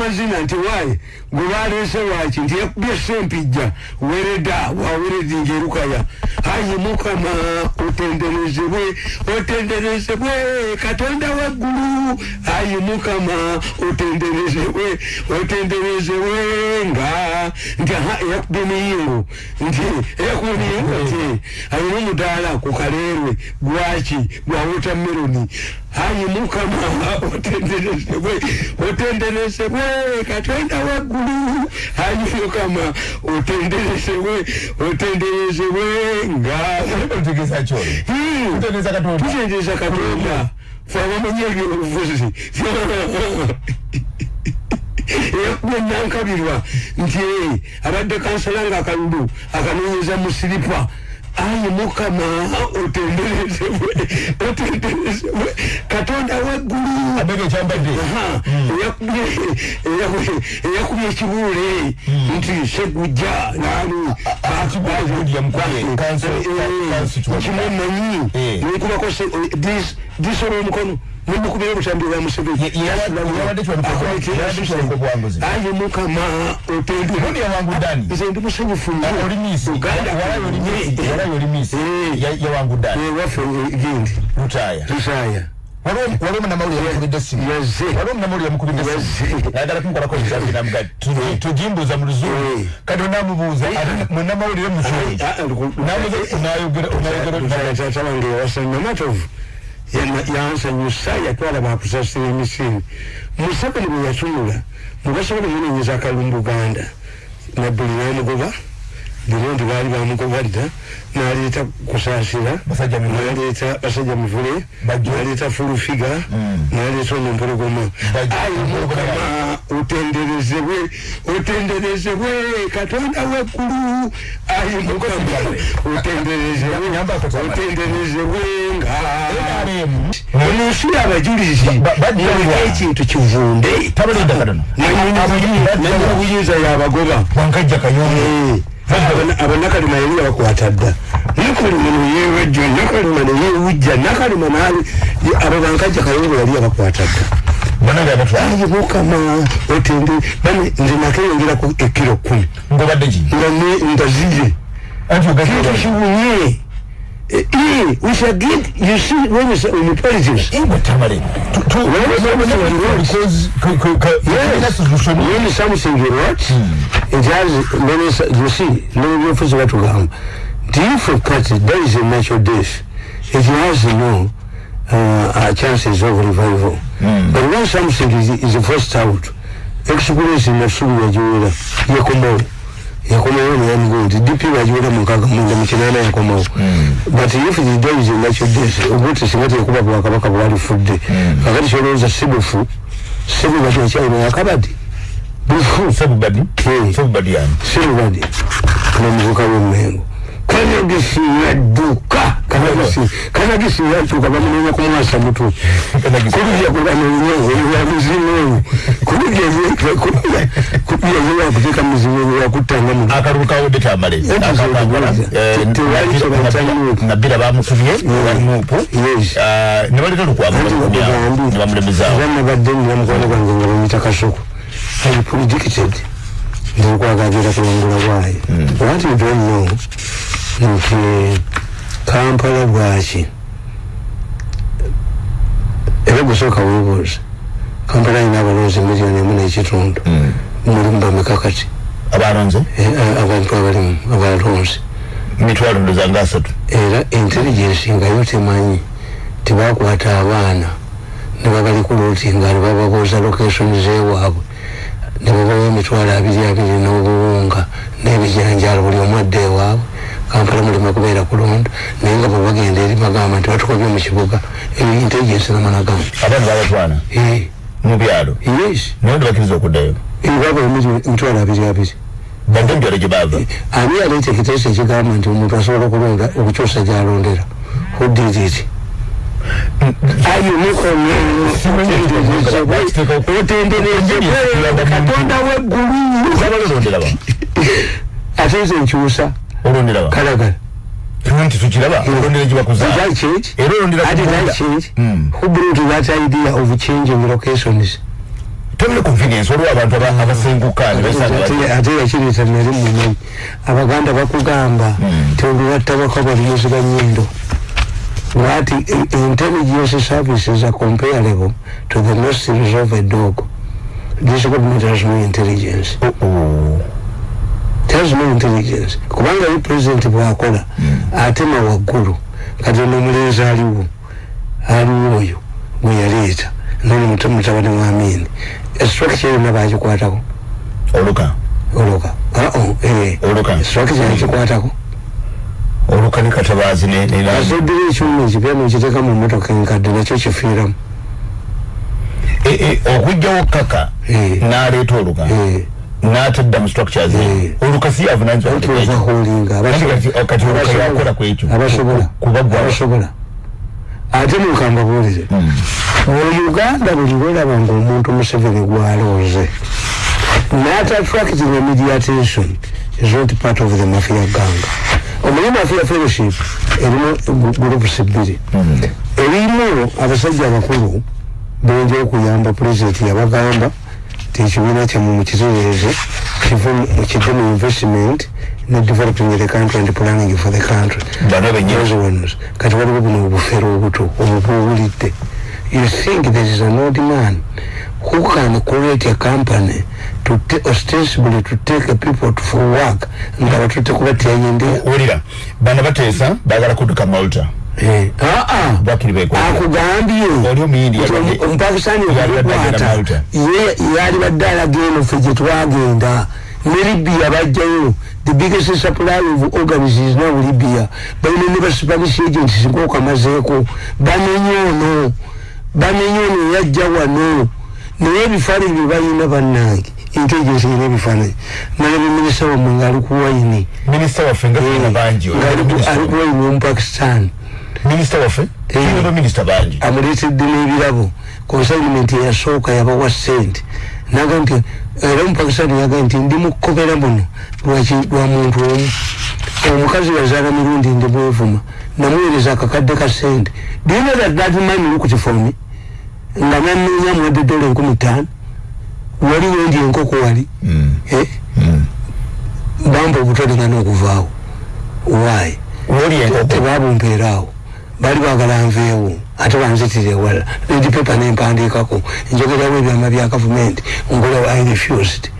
amazina nti wayi gwe balese waki nti yakubye sempijja wereda waweredinga erukaya ayi mukama otenderezebwe otenderezebwe katonda waggulu. Ayi mukama otenderezebwe otenderezebwe nga nti aha eyakubye miyingo nti eyakubye miyingo nti alina omudaala ku kaleerwe gwaki gwa wotameroni ayi mukama otenderezebwe otenderezebwe katonda waggulu. Ayi mukama otenderezebwe otenderezebwe nga. Tutendereza katonda. Fe abamenye ebyobufuzi eyakubye nankabirwa nti abadde kansala nga akalulu akanonyeza mu siripa ayi mukama otenderezebwe otenderezebwe katonda waggulu eyakubye ekibuule nti segujja nani? Kanso kiwabuka. kimumanyi? Eh. nekubako disola omukono nemukubira obutambi bwa museveni Ye- ye- yawadde kiwabuka- yawadde kiwabuka buwanguzi. ayi mukama nze ndi musanyufu Eh. Eh, waffe eh, gendi lutaya tusaaya waliwo omunamawulire yamukubidde yazze waliwo omunamawulire yamukubidde Yazze. nagala kumukolako ekisafi namuga tugimbuuza mu luzungu Eh. kati onamubuuza munamawulire muzungu nayogera taata wange yawasa namatovu yansanyusa yatwala bakusasira emisinde museveni bwe yatunula mugasa wali munenyiza akalumbu ganda nadduli n'amugoba birondi baali bamugobalira naleeta mivule. naleeta basajja mivule naleeta fulufiga naleeta onompologoma Bajjo. ayi mukama otenderezebwe otenderezebwe katonda weggulu ayi mukama otenderezebwe nga NRM. omunsi abajulizi ekintu kivunde nanyini buyinza yabagoba wankajja kayongo abanakalima yali yabakwata dda. Nakalima neyewajja nakalima neyewujja nakalima nali abo bankajja kayongo yali yabakwata dda. Ayi mukama otende bane nze nakeyongeraku ekiro kumi. Nga anti kintu kiwunye we shall get you see when you say in politics ingwe tamale when something what it has many you see nebyofuzi batugamba nti if a party there is a natural death it has no uh, uh, chances of revival. But when something is, is forced out experience nasubi yagiwera yakomawo yakomawo neyamuga nti dp bagiwera mukaga munda mukinana yakomawo. But if it is a natural death obuti singa tekuba bwakabaka bwalifudde kakati kyolowooza sibufu sibu bati akyalina yakabadi bufu. Sebubadi Eh. sebubadi yani? Sirubadi nomuvuka w'emmengo kanagisi yadduka. Kanagisi kanagisi yadduka. Bamunenya kumwasa mutu kulya kubanenya muzimu kulya kulya yakuteeka muzimu yakutanga mu akalulu kawodde tamale nabira bamutumye balimuupu Yes. nebaleta lukwamnebamulemezaawo banabadde ninamukwano gwange nga bamuyita kasoko i predicted ndokwagagera kulongula bwayo what you don't know nti kampala bwaki? Era gusooka webuuza kampala alina abalonzi miliyoni emu n'ekitundu mulimu bameka kati. Abalonze? Eh, eh, abantu abalimu abalonzi mitwalo ndoza nga asatu. Era intelligence nga yo temanyi tebakwata abaana. Nebabali ku lootinga nebababuuza location zewaabwe. Nebabawa emitwalo abiri abiri n'obuwunga n'ebijanjalo buli omu adde ewaabwe. Kampala mulima kubeera kulonda naye nga bwebagenda eri bagamba nti batukobye mu kibuga. Eyo intelligence namanagamba abaana babatwana mu byalo yes naye ndibakiriza okuddayo baba emitwalo abiri abiri badde mubyalo gye bava ani yaleeta ekiteeso ekigamba nti omuntu asobola okulonda okukyusa gyalondera who did it ayi mukono otenderezebwe katonda weggulu zabalolondera ba ate nze nkyusa olondera ba kalagala nti tukiraba olondera gye bakuza Did I change? era olondera How did I change? Mm. Who brought that idea of changing locations? tebule convenience waliwo abantu abasenguka ate yakireta nali mumanyi abaganda bakugamba hmm. tiolubattabako abalimuzi banyindo that intelligence services are comparable to the nostrils of a dog this government has no intelligence uh -oh. No intelligence. Kubanga yi president bwakola mm. atema waggulu. Kati nomulenzi aliwo aliwo oyo mweyaleeta nani mutabani mwamini structure yonna bagikwatako oluka. Oluka. Eh. oluka. Structure yakikwatako oluka ni katabazi asoddira ekyuma ekipya nokiteeka mu motoka enkadde nakyo kifiiramu. E, e, okugjawo kaka naleeta oluka natadda mu structures oluka si yavunaanbasobola ate mukamba buulire. Hmm. uganda buli lweraba nga omuntu museveni gwalooze natattracting media attention is not part of the mafia gang. Omulimu afia fellowship erimu groups bbiri erimu abasajja abakulu benja okuyamba pulezidenti yabagamba ti ekibiina kyamu mukitereeze kive mukidde mu investment ne developing the country and planning for the country. Kati waliwo buno obufere obuto obubuwulidde you think there is an old man who can create a company to ostensibly to take people to for work nga batutte kubatyayendera ulira bana bateesa bagala kudduka malta. Akugambye. Omupakistani okukwata yali badde alageno fe gye twagenda. Ne libya bajjayo. The biggest supply of organs is now libya balina ne baspanish agents nkokamazeeko bamenye ono. Bamenye ono yajja wano. Naye ebifaananyi bye balina bannange intelligence ina ebifaananyi. Nalaba minisita wammwe ngaali ku waini minisita waffe ngaali ku waini omupakistan minisita waffe minisita bangi amuleetedde n'ebirabo consignment eyasooka yabawa sente naga nti era omupakistan yaga nti ndi mukobera muno. Lwa muntu omu omukazi yazaala mirundi ndi bwevuma namuweereza akakadde ka sente do you know that that man looked for me? Nga nanoonya muwadde dola enkumi ttaano wali wendi enkoko wali. Mm. eh? mm. bamba obutolina n'okuvaawo waayi tebabumpeeraawo bali bagala nveewo ate banzitire wala. Edipepa nempandiikako. Njogerawo ebyama bya gavumenti ngola i refused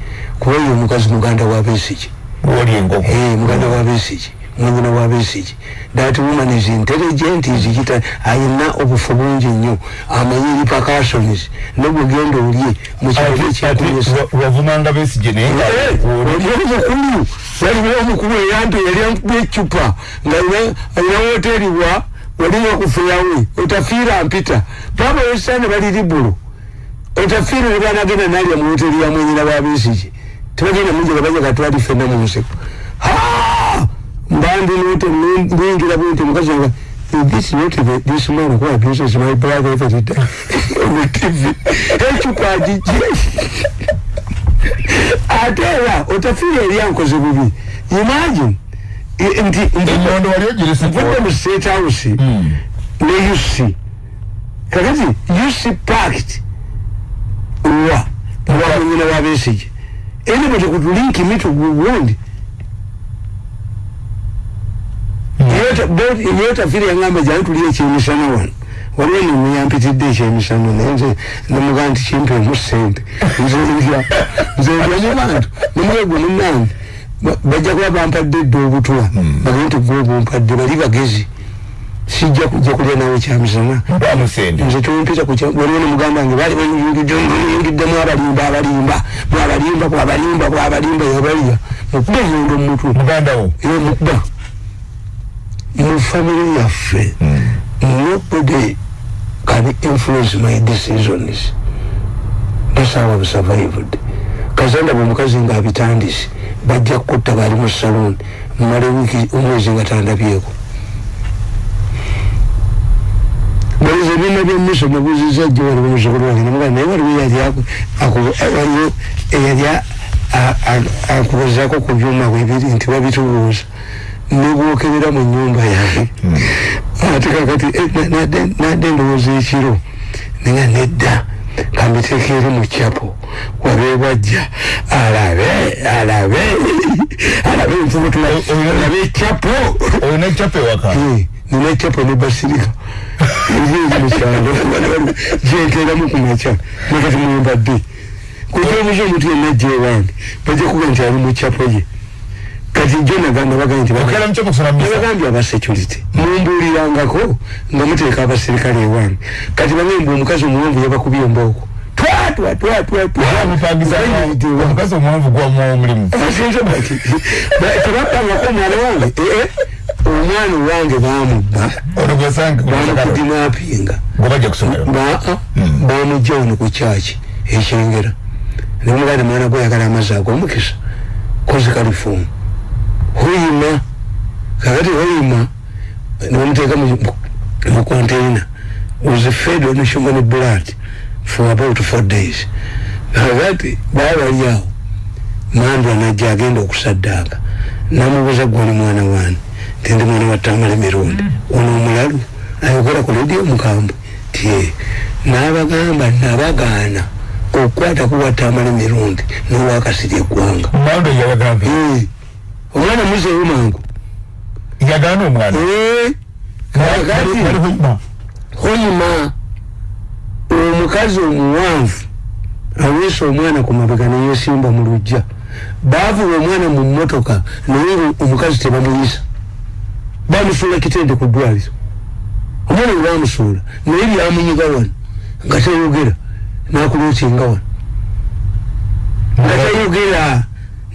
kuba oyo omukazi muganda wa besiki eh, muganda wa besiki mwanyina wa besiki that woman is intelligent izikita ayina obufu bungi nnyo. Amanyi repercussions nobugenda olye mukiwavumanga besige naye omukulu waliwo omukulu eyampe yali ankuba ecupa nga alina woteri bwa walinga kufiyawe otafiira mpita baba wesane bali libulo otafiira nebanagenda nalya mu woteri ya mwanyina wa besige tebagenda munjega baja gatwali fena mu nseko. Mbandi note mbingira bwente mukazi nga this not the, this man who abuses my brother every day on the TV ekyo kwa jiji ate era otafiire eri ankoze bubi. Imagine nti nvudde mu state house hmm. ne uc kakati uc pact wa wamunyina wa besige ene bwe tekutulinki mitu gugundi yota firi yangamba jani tuliye ekyemisano wano waliwo nemuyampitidde ekyemisano naye nze nemuga nti kimpe omusente nzendya nzendya mu bantu nemwegwe munange bajja kuba bampadde edda obutwa hmm. bagee nti gwe obumpadde bali bagezi. Sijja kujja kulya nawe kyamisana. Nze tumpita waliwo nemugamba nge bali bayingiddemu abalimba abalimba bwabalimba bwabalimba bwabalimba yabalya. Mukuba enyondo mumutwe mukuba mu family yaffe mm. nobody can influence my decisions. That's how I've survived. Kazanda bwomukazi nga abitandise bajja kutta bali mu saloon mumale wiiki omwezi nga tandabyeko baliza ebyuma byemuso nabuziza jjo waliwo musukulu wange namugaa naye waliwo waliwo eyali akubuzaako ku byuma bwebiri nti babitubuuza. Nebwokerera mu nyumba yange. Ate kakati nadde ndowooza ekiro. Naye nedda kambiteeka eri mu kyapo wabeebwajja alabe alabe alabe enfubutulabe ekyapo olina ekyapo ewaka? Nina ekyapo ne basirika. Mukyalo gyenteeramu ku makya. Nakati mwembadde kutyobuza omuntu yenna jja ewange. Bajja kuba nti ali mu kyapo ye. Kati jo nagambye abasecurity mumbuulirangako nga muteeka abaserikale ewange. Kati bangembe omukazi omuwanvu yabakubye embooko omukazi omuwanvu gwamuomulimu tebapangako omwana wange eh, eh. omwana owange bamubba bamukudinapinga bamujja wano ku kyaki ekyengera nemugade mwana gweyagala amazzi agomukisa kozi kalifumu huyima kakati huyima nibamuteeka mu container was fed on human blood for about four days. Kakati babali awo mandwa najja agenda okusaddaaka. Namubuuza gwali mwana wani tindi mwana watamala emirundi ono omulalu ayogera ku ledio mukambwe tie nabagamba nabagaana okukwata kuwatamala emirundi nowakasiri eggwanga. Omwana muzeeyo mangu. Yagaana omwana? Hoyima omukazi omuwanvu aweesa omwana ku mabega neyesimba mu lujja baavuba omwana mu mmotoka naye omukazi tebamuyisa. Bamusuula kitende ku ddwaliro. Omwana we bamusuula naye byamunyiga wano nga tayogera nakulookinga wano. Nga tayogera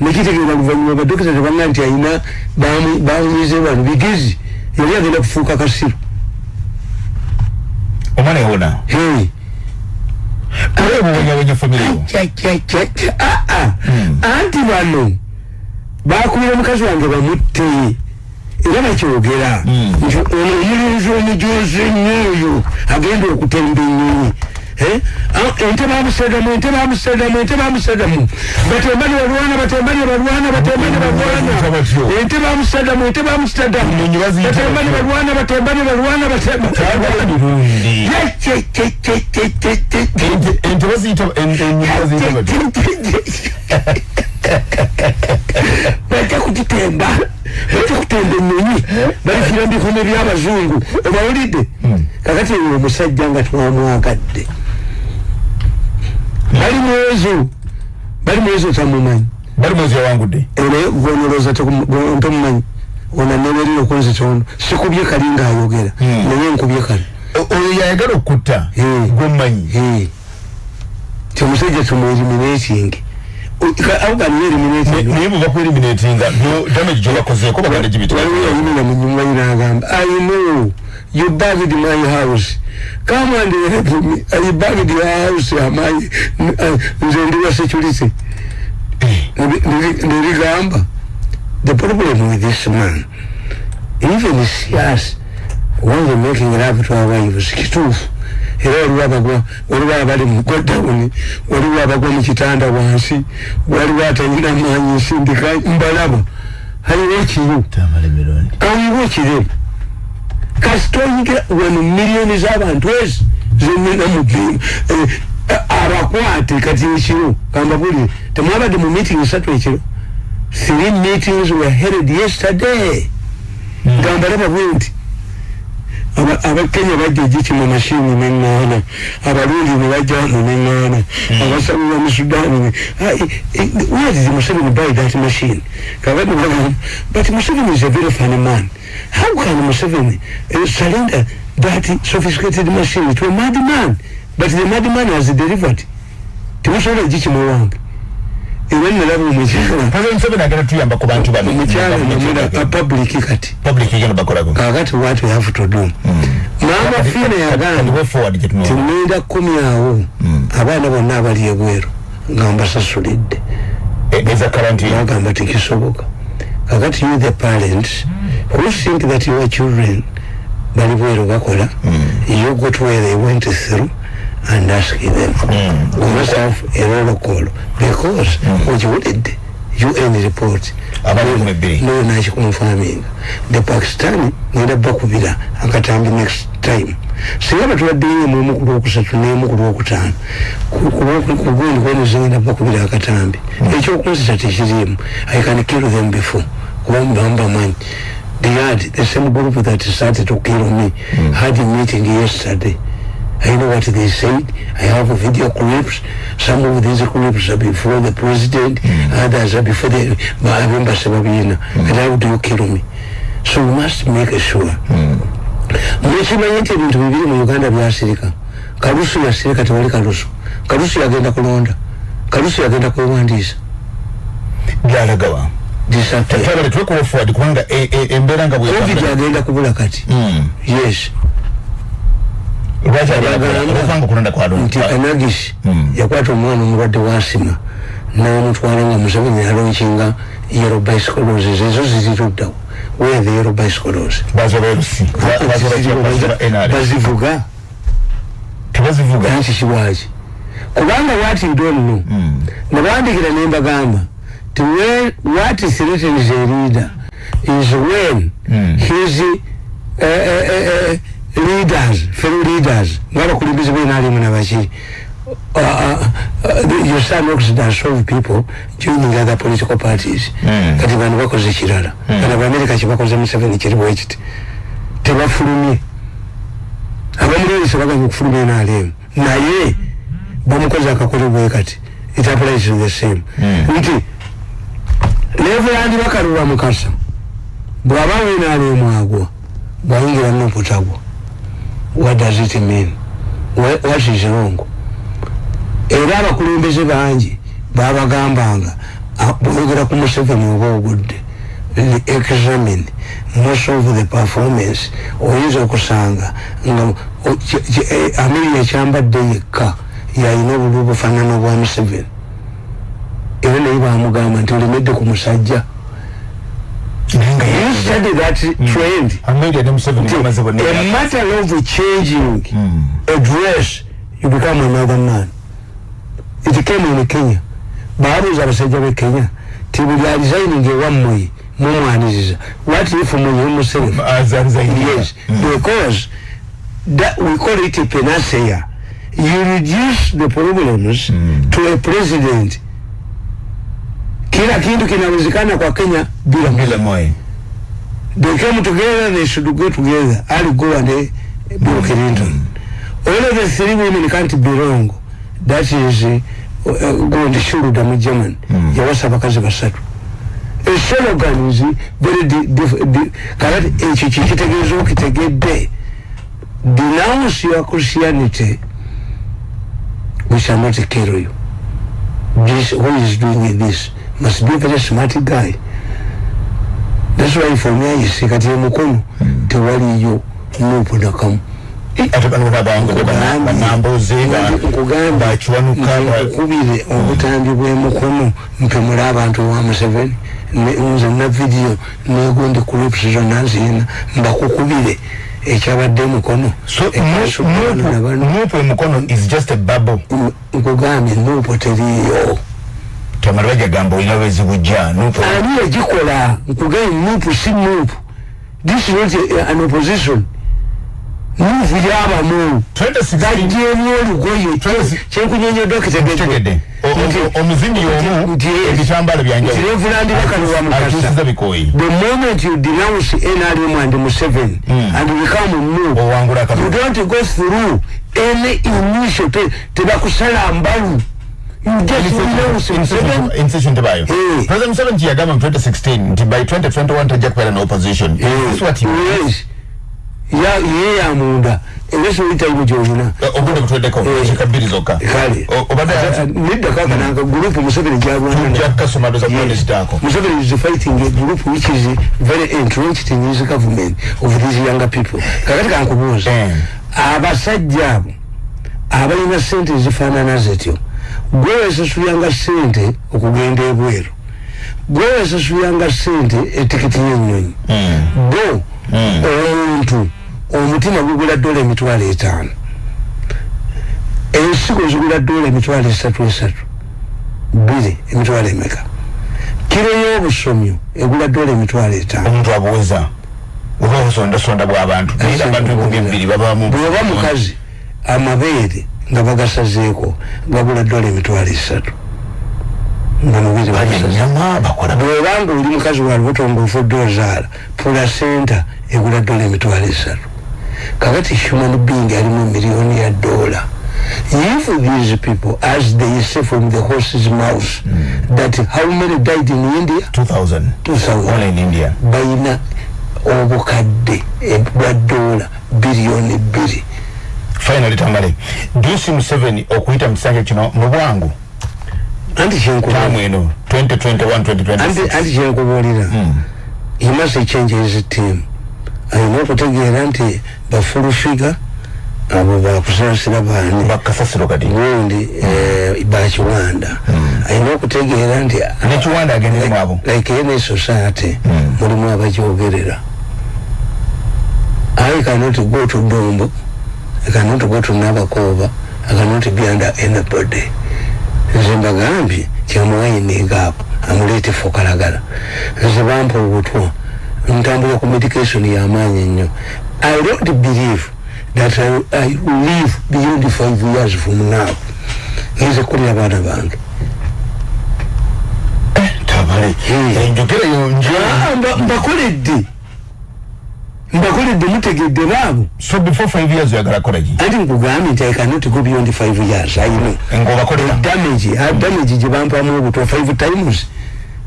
nekitegeera luvanyuma badokita tebanga nti ayina bamunyize wano bigezi yali agenda kufuuka kasiro. Omwana yawona anti bano bakubira omukazi wange bamutte. Era bakyogera. Hmm. nti ono omulinzi omujozi ennyo oyo agenda okutemba enyonyi Eh? Ah, ente bamusegamu ente bamusegamu ente bamusegamu. Batembani balwana batembani balwana batembani balwana. Ente bamusegamu ente bamusegamu. Batembani balwana batembani balwana batembani ente baziyita bajja kugitemba bajja kutemba enyonyi balifira mbikono byabazungu obawulidde? Hmm. kakati omusajja nga twamwagadde bali mwezo. Bali mwezo tamumanyi bali mwezo yawangudde ere gwonoloza ntomumanyi ona neberiro kunzi kyono sikubye kali nga ayogera. Hmm. naye nkubye kali. Oyo yayagala okutta gwomumanyi kyomusajja tumueliminating naye buva ku eliminating damage gyobakozeeko baganda gibitayayimira munyuma yinagamba i know you bugged my house come and help me I bugged your house amaye nze ndi wa security nirigamba the problem with this man even sias they making love to our wives kituufu era waliwo abagwa waliwo abali mugodawuni waliwo abagwa mu kitanda wansi waliwo atanyina manyi nsindika mbalaba. Haliwo kiyo kawiwo kiremu kasitoyingira wano miliyoni z'abantu ezi zenina mubimu eh, abakwate kati ekiro kamba buli temwabadde mu meeting esatu ekiro. Three meetings were held yesterday. Hmm. gamba laba bwe nti abakenya bajja egiki mu mashini neŋŋaana abalundi ne bajja wano neŋŋaana hmm. abasabira mu sudaani where did museveni buy that machine? Kakati but museveni is a very funny man. How can Museveni uh, surrender that sophisticated machine to a madman? But the madman has delivered. Temusobola egiki muwange era nalaba omukyala. Public kati. Kakati what we have to do? Mama fina yagamba kumi awo. Hmm. abaana bonna abali ebweru nga mbasasulidde bagamba tekisoboka kakati you the parents who think that your children bali bweru bakola? Mm. you go to where they went through and ask them mm. you must have a roll call because mm. you end report no nachi confirming the pakistani nenda bakubira akatambi next time singa batubaddeyo mu omukulu okusatu n'emukulu okutaano kugundi kwemuzingina bakubira akatambi hmm. ekyokunzita tekirimu i can kill them before kuba mubamu bamanyi they had the same group that started to kill me mm. had a meeting yesterday I know what they said. I have video clips. Some of these clips are before the president, mm. others are before the embassy. Mm. And how do you kill me? So we must make sure. Mm. mwekimanyi nti ebintu bibiri mu uganda byasirika kalusu yasirika tewali kalusu kalusu yagenda kulonda kalusu yagenda kwewandiisa byalagawa covid agenda kubula kati hmm. yes nti anagis hmm. yakwata omwana omulwadde wasima namutwala nga museveni alonkinga yero bicycles ezo ziziruddawo where the yellow bicycles bazivuga nanki kiwaki kubanga what you don't know nabandikira nembagamba ti what threatens a leader is when mm. his uh, uh, uh, leaders fellow leaders. Nga bakulembeze benalimu nabaki uh, uh, uh, your son works to solve people joining other political parties. Mm. kati bantu bakoze kirala. Mm. kana baamerika kibakoze museveni kiriwo ekiti tebafulumye. Abamulwisa baganya okufulumya nalemu naye bamukoze akakolebwe kati. It applies to the same. Mm. nti levuland bakalulwa mukasa. Bwaba wenalemu agwa bwayingira noputagwa what does it mean? What is wrong? Era abakulembeze bangi babagambanga boyogera ku museveni oba ogudde examine most of the performance oyinza okusanga nga e, amerika ekyambadde yekka yalina obulu obufaanana obwa museveni. Era naye bamugamba nti olemedde ku musajja. You study that mm. trend. A matter of changing mm. a dress, you become another man. it came in Kenya baabuuza abasajja b'e Kenya ti buli alisigning ewammwe mumwaniriza what if mwenye muself yes mm. because that we call it a panacea you reduce the problems mm. to a president kila kintu kinawezekana kwa Kenya bila bila moyo they came together they should go together. Ali go and Bill Clinton. All of the three women can't be wrong. That is uh, gundi shuluda mu german. Mm. yawasa bakazi basatu eslogan is very kalati ekyo kikitegeeza okitegedde denounce your christianity we shall not kill you this who is doing this? Must be a very smart guy that's why for me i say kati mukono mm. tewaliyo nupu nakamu nkubire obutambi bw'emukono mpemula abantu wa museveni nze na vidiyo negundi clips zonna nzina mbakukubire ekyabadde mukono nupu emukono is just a bubble. Nkugambye nupu teriyo tamalibajagamba olina bwezibujja nupu ani yagikola? Nkugambye nupu si nupu this is not an opposition. Muvu yabamu gajeemu olugoye. Kyenkunyonyoddwa kitegedde omuzini omu ebitambala byanjawulorevulandirakanowa the moment you denounce nrm and museven mm. and become mu you don't go through any initial tebakusala mbalu incision tebayo president museveni kiyagamba mu 2016 nti by 2021 tajja kubeera no opposition ye ya munda eweso ita ibu jojuna obude kutwedeko chikabiri zoka kali obada nida kaka mm. nanga grupu museveni stako museveni is fighting a group which is very entrenched in his government of these younger people kakatika ankubuza mm. abasajja abo abalina sente zifaanana zetyo gwewesasulanga sente okugenda ebweru. Gwewesasulanga sente etikiti y'ennyonyi. Bo mm. omuntu omutima gugula dola emitwalo etaano. Ensigo zigula dola emitwalo esatu esatu. Bbiri emitwalo emeka? Kiro y'obusomyo egula dola emitwalo etaano. Omuntu abuweza oba obusondasonda bw'abantu naira abantu enkumi ebbiri babamu bw'oba mukazi amabeere nga bagasazeeko gabula dola emitwalo esatu. Nga mubiri bw'oba nga oli mukazi wa lubuto ngaofudde ozaala pulasenta egula dola emitwalo esatu. Kakati human being alimu miliyoni ya dola. If these people as they say from the horse's mouth mm. that how many died in india? 2000 2000 only in india. Bayina obukadde bwa dola biliyoni bbiri finally tamale dusi museveni okuyita mu kisanja kino mu bwangu. Anti kyenkubamu eno 2021 anti kyenkubuulira. Hmm. he must change his team. Ayina okutegeera nti bafulufiga abo bakusasira bani bakasasiro kati. Gundi eh, bakiwanda hmm. ayina okutegeera nti nekiwanda agendemu abo like any society hmm. mulimu abakyogerera. I cannot go to Dombo I cannot go to Nabakova I cannot be under anybody nze mbagambye kyamuwayiningaapo amuleete fokalagala nze bampa obutwa ntambula ku medication y'amaanyi ennyo I don't believe that I, I live beyond five years from now. Nze kulira abaana bange. Mbakoledde mbakoledde mutegedde baabo so before five years oyagala kolaki anti nkugambye nti i cannot go beyond five years i know. Damage damage gye bampamu obutwa five times.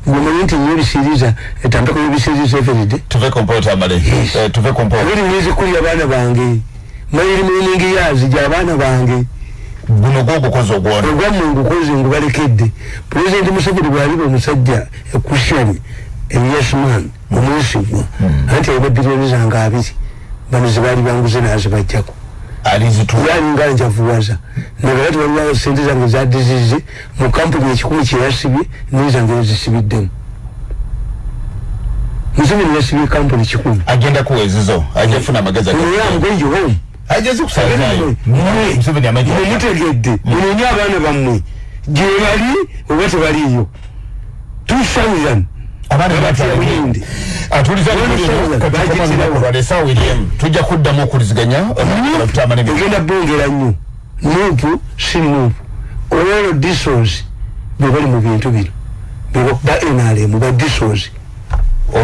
Ngomanyi nti nyo ebisiriza etambeko yebisiriza everyday. Tuve kompota amale eh, tuve kompota abiri mwezi kulira abaana bange. Mayiri miningi yazi gy'abaana bange. Guno gwogukoze ogwona ogwamme ngukoze ngubalekedde pulezidenti museveni bwaliba omusajja ekushani eyesman omwesigwa hmm. anti alina biliyoni zange abiri bano zebaali banguze nazibajjako yalinga njavuwaza nagakati waliwo sente zange zadizize mu kampuni ekikumi kyeyasibye nezange ezisibiddemu museveni yasibye kampuni kikumi. Agenda kuwezizo ajafuna amagezi oyamugoyo home ajeze kusalayo mutegedde munonye abaana bammwe. Gyebali oba tebaliyo tusauzan tujja kuddamu okuliziganya ogenda bongera nnyo nupu si nupu olwalo disos bebali mu bintu bino. Ba nrm ba disos